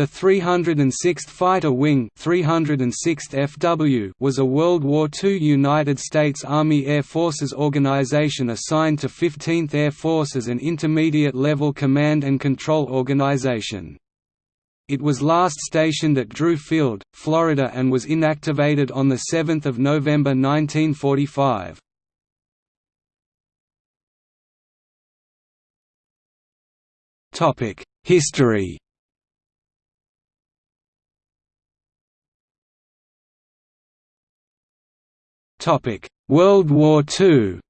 The 306th Fighter Wing 306th FW was a World War II United States Army Air Forces organization assigned to 15th Air Force as an intermediate-level command and control organization. It was last stationed at Drew Field, Florida and was inactivated on 7 November 1945. History World War II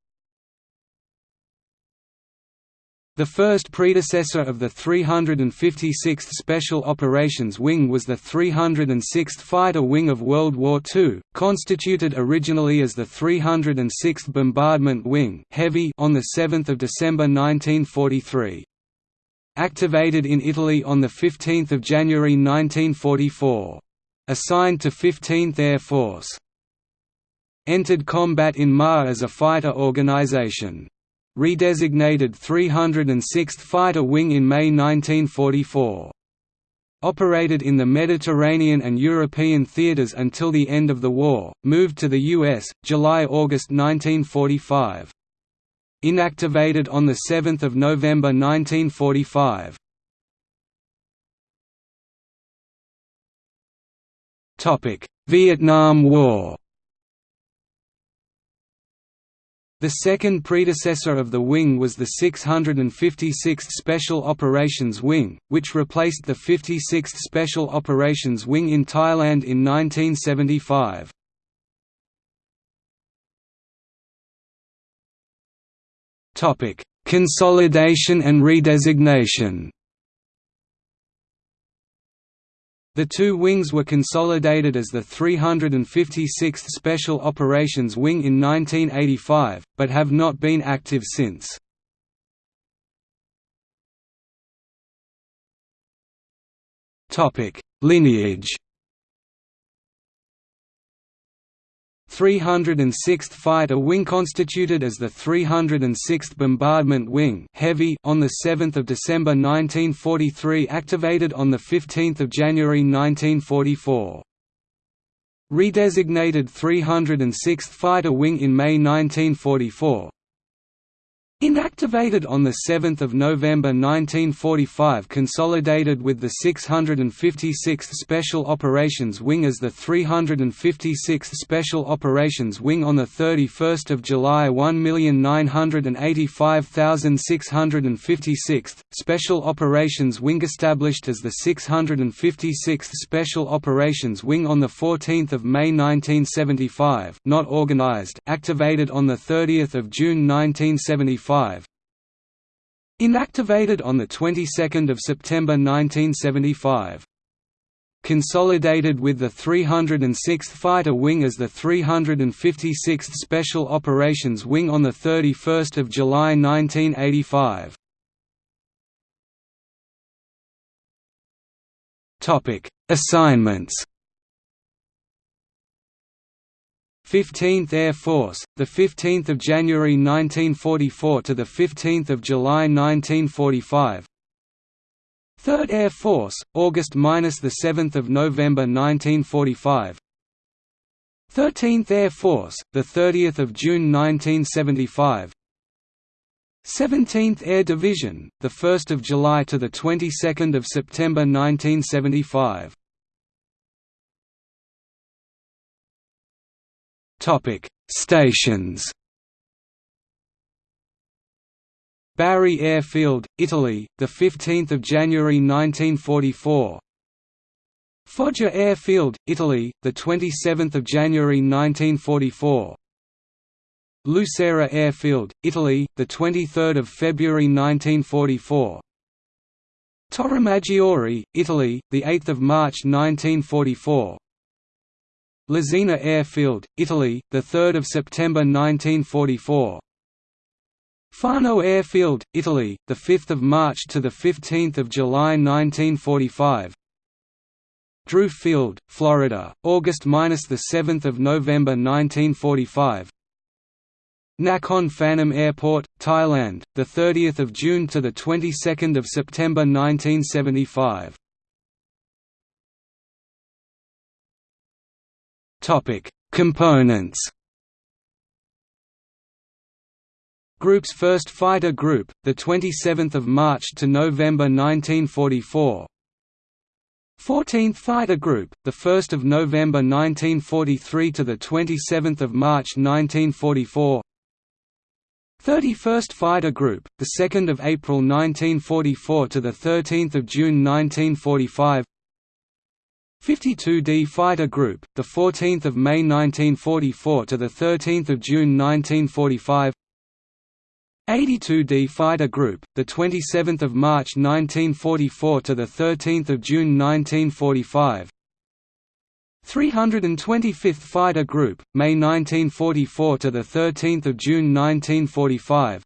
The first predecessor of the 356th Special Operations Wing was the 306th Fighter Wing of World War II, constituted originally as the 306th Bombardment Wing Heavy on 7 December 1943. Activated in Italy on 15 January 1944. Assigned to 15th Air Force entered combat in MAR as a fighter organization. Redesignated 306th Fighter Wing in May 1944. Operated in the Mediterranean and European theaters until the end of the war, moved to the U.S., July–August 1945. Inactivated on 7 November 1945. Vietnam War The second predecessor of the wing was the 656th Special Operations Wing, which replaced the 56th Special Operations Wing in Thailand in 1975. Consolidation and redesignation The two wings were consolidated as the 356th Special Operations Wing in 1985, but have not been active since. Lineage 306th Fighter Wing constituted as the 306th Bombardment Wing Heavy on 7 December 1943 activated on 15 January 1944. Redesignated 306th Fighter Wing in May 1944, Inactivated on 7 November 1945 consolidated with the 656th Special Operations Wing as the 356th Special Operations Wing on 31 July 1,985,656th, Special Operations Wing established as the 656th Special Operations Wing on 14 May 1975 not organized activated on 30 June 1975 Inactivated on the 22nd of September 1975. Consolidated with the 306th Fighter Wing as the 356th Special Operations Wing on the 31st of July 1985. Topic: Assignments 15th Air Force, the 15th of January 1944 to the 15th of July 1945. 3rd Air Force, August minus the 7th of November 1945. 13th Air Force, the 30th of June 1975. 17th Air Division, the 1st of July to the 22nd of September 1975. Topic: Stations. Bari Airfield, Italy, the 15th of January 1944. Foggia Airfield, Italy, the 27th of January 1944. Lucera Airfield, Italy, the 23rd of February 1944. Torremaggiore, Italy, the 8th of March 1944. Lesina Airfield, Italy, the 3rd of September 1944. Fano Airfield, Italy, the 5th of March to the 15th of July 1945. Drew Field, Florida, August minus the 7th of November 1945. Nakhon Phanom Airport, Thailand, the 30th of June to the 22nd of September 1975. Components Group's first fighter group, the 27th of March to November 1944. 14th Fighter Group, the 1st of November 1943 to the 27th of March 1944. 31st Fighter Group, the 2nd of April 1944 to the 13th of June 1945. 52D Fighter Group, the 14th of May 1944 to the 13th of June 1945. 82d Fighter Group, the 27th of March 1944 to the 13th of June 1945. 325th Fighter Group, May 1944 to the 13th of June 1945.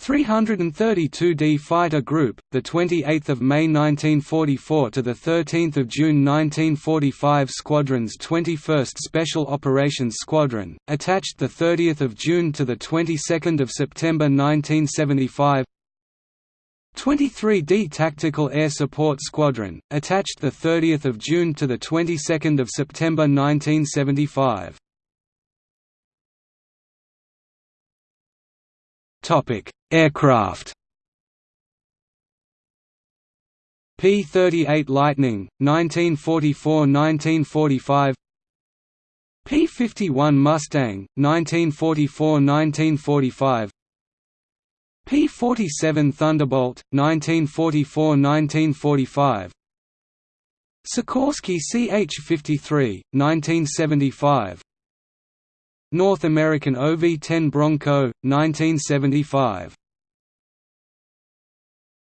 332d Fighter Group, the 28th of May 1944 to the 13th of June 1945 Squadron's 21st Special Operations Squadron, attached the 30th of June to the 22nd of September 1975. 23d Tactical Air Support Squadron, attached the 30th of June to the 22nd of September 1975. Aircraft. P-38 Lightning, 1944–1945 P-51 Mustang, 1944–1945 P-47 Thunderbolt, 1944–1945 Sikorsky CH-53, 1975 North American OV-10 Bronco, 1975